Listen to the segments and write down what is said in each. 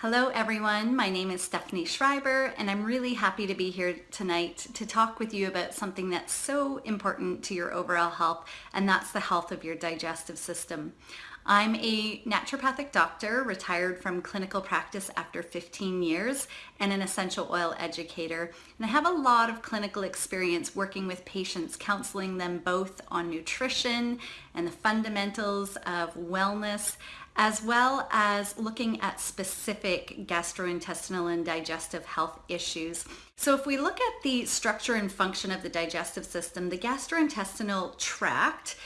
Hello everyone, my name is Stephanie Schreiber and I'm really happy to be here tonight to talk with you about something that's so important to your overall health and that's the health of your digestive system. I'm a naturopathic doctor, retired from clinical practice after 15 years, and an essential oil educator. And I have a lot of clinical experience working with patients, counseling them both on nutrition and the fundamentals of wellness, as well as looking at specific gastrointestinal and digestive health issues. So if we look at the structure and function of the digestive system, the gastrointestinal tract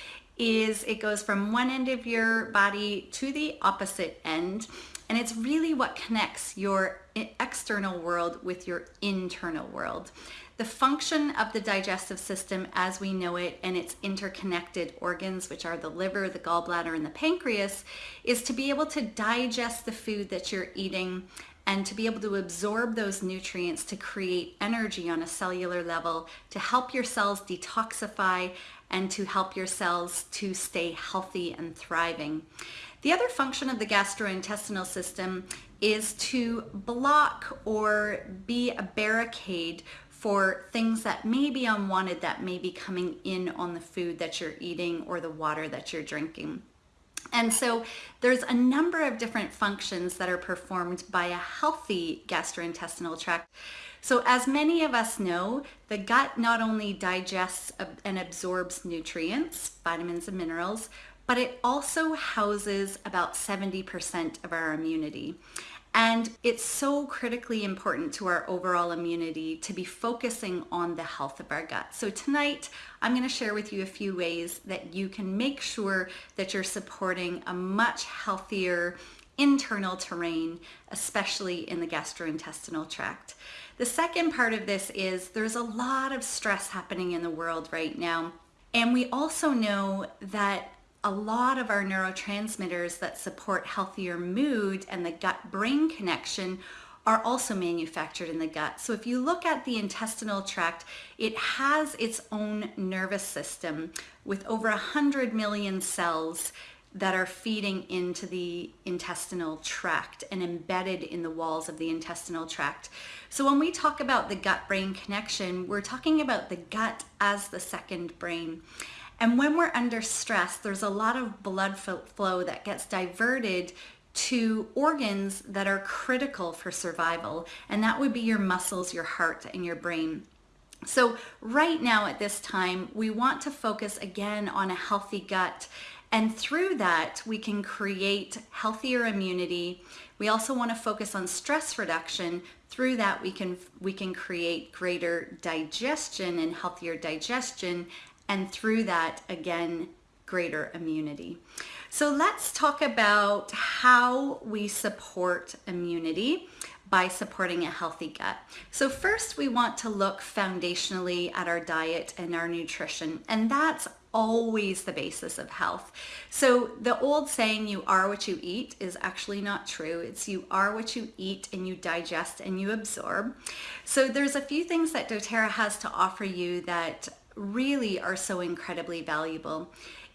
is it goes from one end of your body to the opposite end and it's really what connects your external world with your internal world. The function of the digestive system as we know it and its interconnected organs, which are the liver, the gallbladder, and the pancreas, is to be able to digest the food that you're eating and to be able to absorb those nutrients to create energy on a cellular level to help your cells detoxify and to help your cells to stay healthy and thriving. The other function of the gastrointestinal system is to block or be a barricade for things that may be unwanted that may be coming in on the food that you're eating or the water that you're drinking. And so there's a number of different functions that are performed by a healthy gastrointestinal tract. So as many of us know, the gut not only digests and absorbs nutrients, vitamins and minerals, but it also houses about 70% of our immunity. And it's so critically important to our overall immunity to be focusing on the health of our gut. So tonight, I'm gonna share with you a few ways that you can make sure that you're supporting a much healthier internal terrain, especially in the gastrointestinal tract. The second part of this is there's a lot of stress happening in the world right now. And we also know that a lot of our neurotransmitters that support healthier mood and the gut-brain connection are also manufactured in the gut. So if you look at the intestinal tract, it has its own nervous system with over 100 million cells that are feeding into the intestinal tract and embedded in the walls of the intestinal tract. So when we talk about the gut-brain connection, we're talking about the gut as the second brain. And when we're under stress, there's a lot of blood flow that gets diverted to organs that are critical for survival. And that would be your muscles, your heart, and your brain. So right now at this time, we want to focus again on a healthy gut. And through that, we can create healthier immunity. We also want to focus on stress reduction. Through that, we can, we can create greater digestion and healthier digestion and through that, again, greater immunity. So let's talk about how we support immunity by supporting a healthy gut. So first we want to look foundationally at our diet and our nutrition and that's always the basis of health. So the old saying you are what you eat is actually not true. It's you are what you eat and you digest and you absorb. So there's a few things that doTERRA has to offer you that really are so incredibly valuable.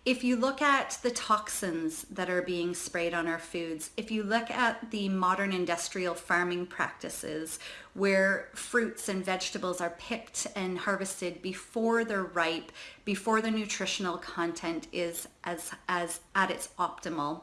If you look at the toxins that are being sprayed on our foods, if you look at the modern industrial farming practices where fruits and vegetables are picked and harvested before they're ripe, before the nutritional content is as, as at its optimal,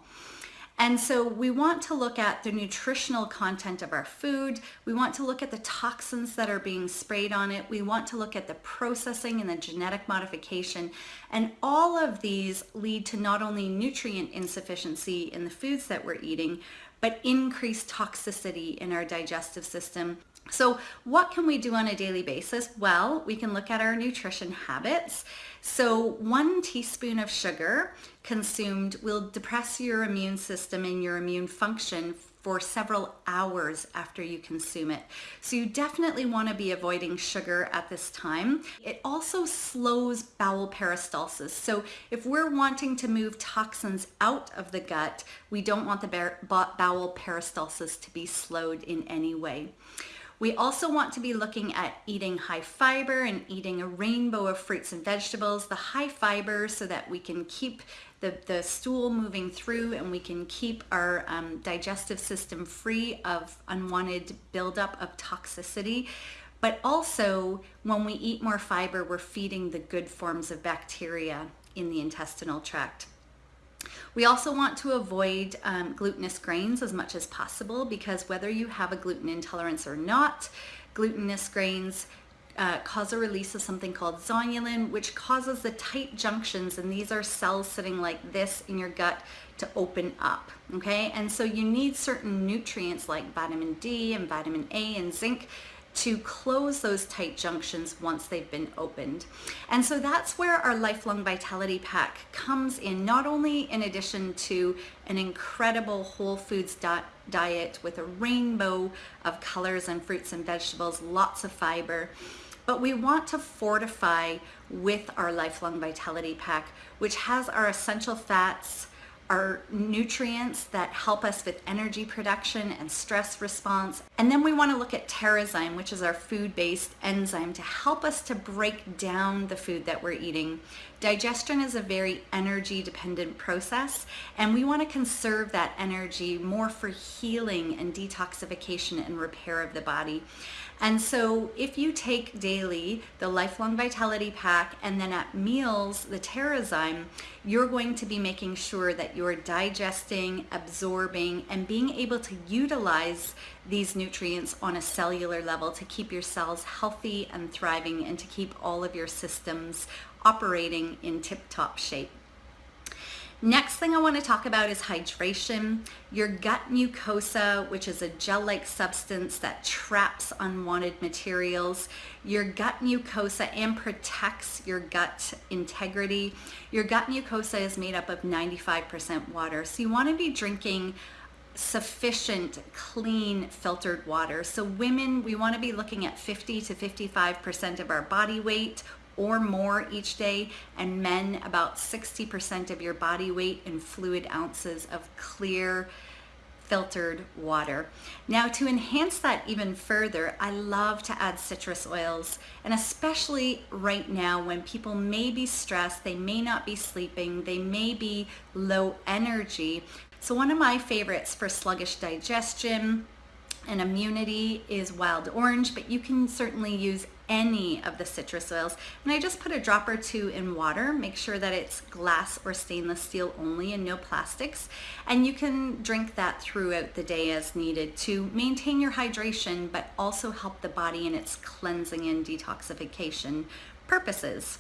and so we want to look at the nutritional content of our food. We want to look at the toxins that are being sprayed on it. We want to look at the processing and the genetic modification. And all of these lead to not only nutrient insufficiency in the foods that we're eating, but increased toxicity in our digestive system. So what can we do on a daily basis? Well, we can look at our nutrition habits. So one teaspoon of sugar consumed will depress your immune system and your immune function for several hours after you consume it. So you definitely want to be avoiding sugar at this time. It also slows bowel peristalsis. So if we're wanting to move toxins out of the gut, we don't want the bowel peristalsis to be slowed in any way. We also want to be looking at eating high fiber and eating a rainbow of fruits and vegetables. The high fiber so that we can keep the, the stool moving through and we can keep our um, digestive system free of unwanted buildup of toxicity. But also when we eat more fiber, we're feeding the good forms of bacteria in the intestinal tract. We also want to avoid um, glutinous grains as much as possible because whether you have a gluten intolerance or not, glutinous grains uh, cause a release of something called zonulin, which causes the tight junctions, and these are cells sitting like this in your gut to open up, okay? And so you need certain nutrients like vitamin D and vitamin A and zinc to close those tight junctions once they've been opened. And so that's where our Lifelong Vitality Pack comes in, not only in addition to an incredible whole foods diet with a rainbow of colors and fruits and vegetables, lots of fiber, but we want to fortify with our Lifelong Vitality Pack, which has our essential fats, are nutrients that help us with energy production and stress response. And then we want to look at Terrazyme, which is our food-based enzyme to help us to break down the food that we're eating. Digestion is a very energy dependent process and we want to conserve that energy more for healing and detoxification and repair of the body. And so if you take daily the Lifelong Vitality Pack and then at meals the Terrazyme, you're going to be making sure that you're digesting, absorbing, and being able to utilize these nutrients on a cellular level to keep your cells healthy and thriving and to keep all of your systems operating in tip-top shape. Next thing I want to talk about is hydration. Your gut mucosa, which is a gel-like substance that traps unwanted materials. Your gut mucosa and protects your gut integrity. Your gut mucosa is made up of 95% water. So you want to be drinking sufficient clean filtered water so women we want to be looking at 50 to 55 percent of our body weight or more each day and men about 60% of your body weight in fluid ounces of clear filtered water. Now to enhance that even further, I love to add citrus oils and especially right now when people may be stressed, they may not be sleeping, they may be low energy. So one of my favorites for sluggish digestion, and immunity is wild orange, but you can certainly use any of the citrus oils. And I just put a drop or two in water, make sure that it's glass or stainless steel only and no plastics. And you can drink that throughout the day as needed to maintain your hydration, but also help the body in its cleansing and detoxification purposes.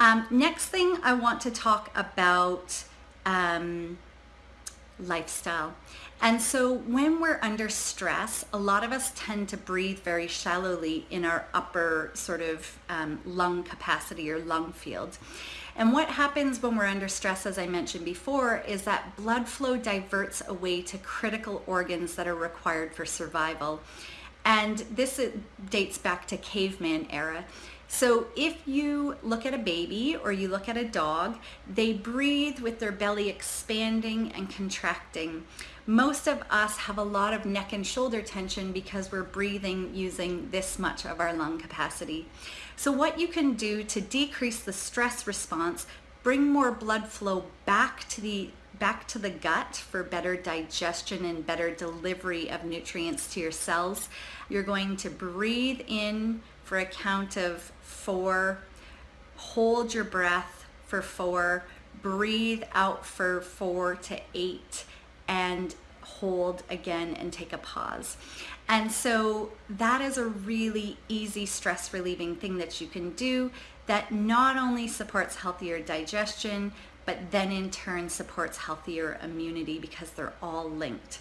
Um, next thing I want to talk about um, lifestyle. And so when we're under stress, a lot of us tend to breathe very shallowly in our upper sort of um, lung capacity or lung field. And what happens when we're under stress, as I mentioned before, is that blood flow diverts away to critical organs that are required for survival. And this dates back to caveman era. So if you look at a baby or you look at a dog, they breathe with their belly expanding and contracting. Most of us have a lot of neck and shoulder tension because we're breathing using this much of our lung capacity. So what you can do to decrease the stress response, bring more blood flow back to the back to the gut for better digestion and better delivery of nutrients to your cells. You're going to breathe in for a count of four, hold your breath for four, breathe out for four to eight, and hold again and take a pause. And so that is a really easy stress relieving thing that you can do that not only supports healthier digestion, but then in turn supports healthier immunity because they're all linked.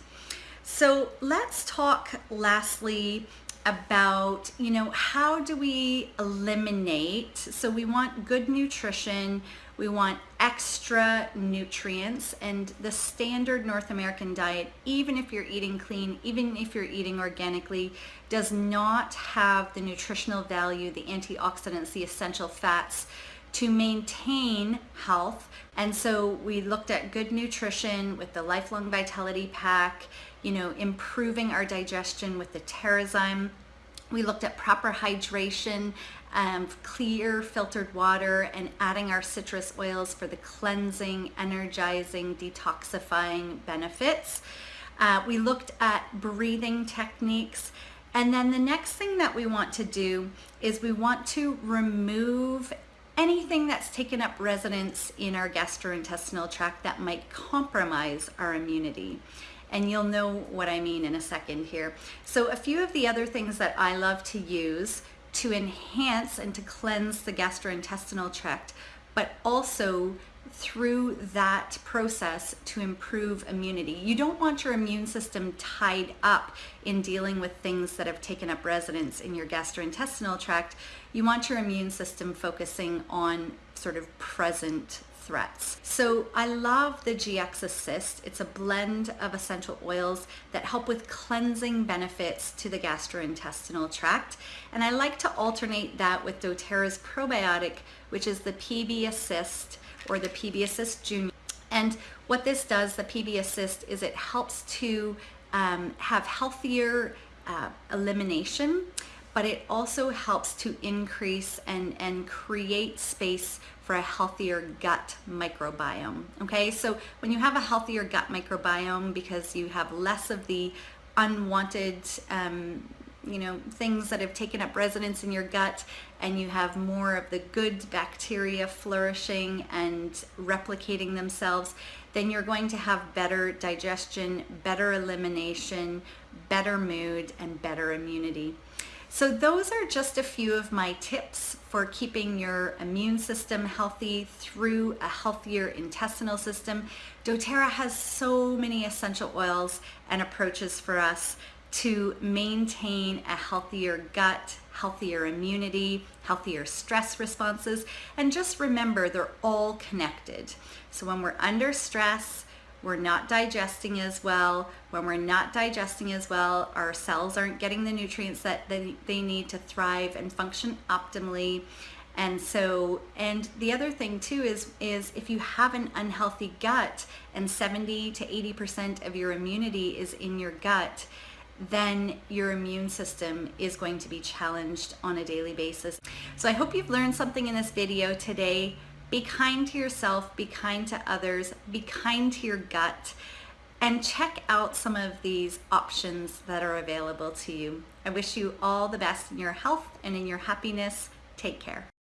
So let's talk lastly about, you know, how do we eliminate, so we want good nutrition, we want extra nutrients and the standard North American diet, even if you're eating clean, even if you're eating organically, does not have the nutritional value, the antioxidants, the essential fats to maintain health. And so we looked at good nutrition with the Lifelong Vitality Pack, you know, improving our digestion with the Terrazyme We looked at proper hydration, um, clear filtered water, and adding our citrus oils for the cleansing, energizing, detoxifying benefits. Uh, we looked at breathing techniques. And then the next thing that we want to do is we want to remove anything that's taken up residence in our gastrointestinal tract that might compromise our immunity and you'll know what I mean in a second here. So a few of the other things that I love to use to enhance and to cleanse the gastrointestinal tract, but also through that process to improve immunity. You don't want your immune system tied up in dealing with things that have taken up residence in your gastrointestinal tract. You want your immune system focusing on sort of present threats. So I love the GX Assist. It's a blend of essential oils that help with cleansing benefits to the gastrointestinal tract. And I like to alternate that with doTERRA's probiotic, which is the PB Assist or the PB Assist Junior. And what this does, the PB Assist, is it helps to um, have healthier uh, elimination but it also helps to increase and, and create space for a healthier gut microbiome. Okay, so when you have a healthier gut microbiome because you have less of the unwanted um, you know things that have taken up residence in your gut and you have more of the good bacteria flourishing and replicating themselves then you're going to have better digestion better elimination better mood and better immunity so those are just a few of my tips for keeping your immune system healthy through a healthier intestinal system. doTERRA has so many essential oils and approaches for us to maintain a healthier gut, healthier immunity, healthier stress responses, and just remember they're all connected. So when we're under stress, we're not digesting as well. When we're not digesting as well, our cells aren't getting the nutrients that they, they need to thrive and function optimally. And so, and the other thing too is, is if you have an unhealthy gut and 70 to 80% of your immunity is in your gut, then your immune system is going to be challenged on a daily basis. So I hope you've learned something in this video today. Be kind to yourself, be kind to others, be kind to your gut, and check out some of these options that are available to you. I wish you all the best in your health and in your happiness. Take care.